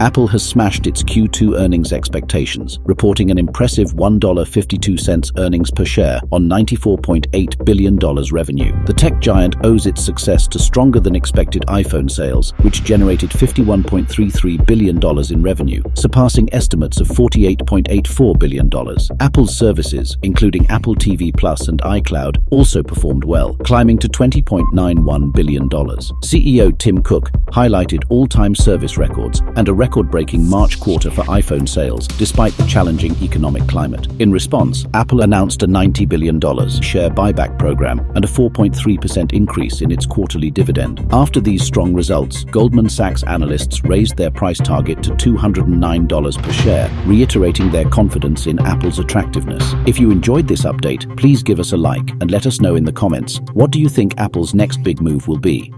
Apple has smashed its Q2 earnings expectations, reporting an impressive $1.52 earnings per share on $94.8 billion revenue. The tech giant owes its success to stronger than expected iPhone sales, which generated $51.33 billion in revenue, surpassing estimates of $48.84 billion. Apple's services, including Apple TV Plus and iCloud, also performed well, climbing to $20.91 billion. CEO Tim Cook highlighted all-time service records and a record-breaking March quarter for iPhone sales, despite the challenging economic climate. In response, Apple announced a $90 billion share buyback program and a 4.3% increase in its quarterly dividend. After these strong results, Goldman Sachs analysts raised their price target to $209 per share, reiterating their confidence in Apple's attractiveness. If you enjoyed this update, please give us a like and let us know in the comments, what do you think Apple's next big move will be?